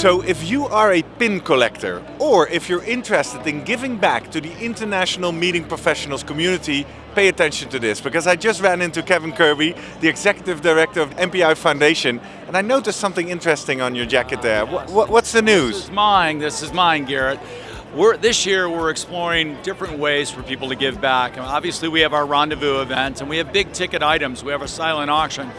So if you are a pin collector, or if you're interested in giving back to the international meeting professionals community, pay attention to this, because I just ran into Kevin Kirby, the Executive Director of MPI Foundation, and I noticed something interesting on your jacket there. What, what's the news? This is mine, this is mine, Garrett. We're, this year we're exploring different ways for people to give back. And obviously we have our rendezvous event and we have big ticket items. We have a silent auction.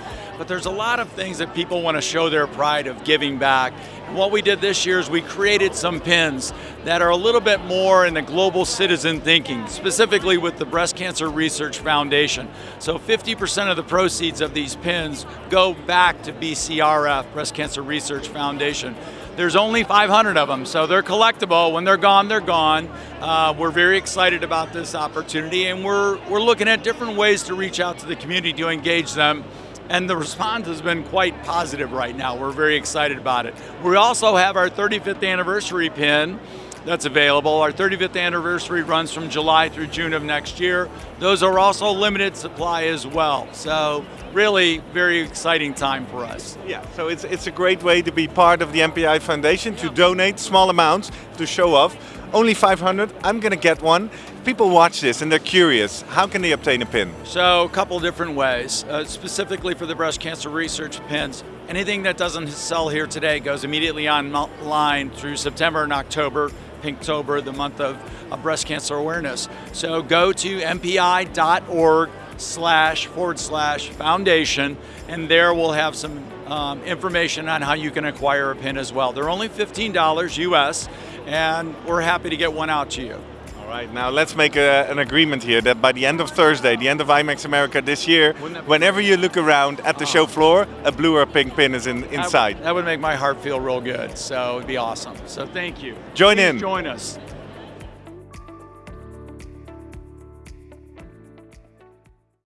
But there's a lot of things that people want to show their pride of giving back. And what we did this year is we created some pins that are a little bit more in the global citizen thinking, specifically with the Breast Cancer Research Foundation. So 50% of the proceeds of these pins go back to BCRF, Breast Cancer Research Foundation. There's only 500 of them, so they're collectible. When they're gone, they're gone. Uh, we're very excited about this opportunity, and we're, we're looking at different ways to reach out to the community to engage them and the response has been quite positive right now. We're very excited about it. We also have our 35th anniversary pin that's available. Our 35th anniversary runs from July through June of next year. Those are also limited supply as well. So really very exciting time for us. Yeah, so it's, it's a great way to be part of the MPI Foundation, to donate small amounts to show off. Only 500, I'm going to get one. People watch this and they're curious, how can they obtain a pin? So a couple different ways, uh, specifically for the breast cancer research pins. Anything that doesn't sell here today goes immediately online through September and October, Pinktober, the month of, of breast cancer awareness. So go to mpi.org slash forward slash foundation and there we'll have some um, information on how you can acquire a pin as well. They're only $15 US and we're happy to get one out to you. All right, now let's make a, an agreement here that by the end of Thursday, the end of IMEX America this year, whenever you look around at the oh. show floor, a blue or pink pin is in, inside. That would, that would make my heart feel real good, so it'd be awesome. So thank you. Join Please in. Join us.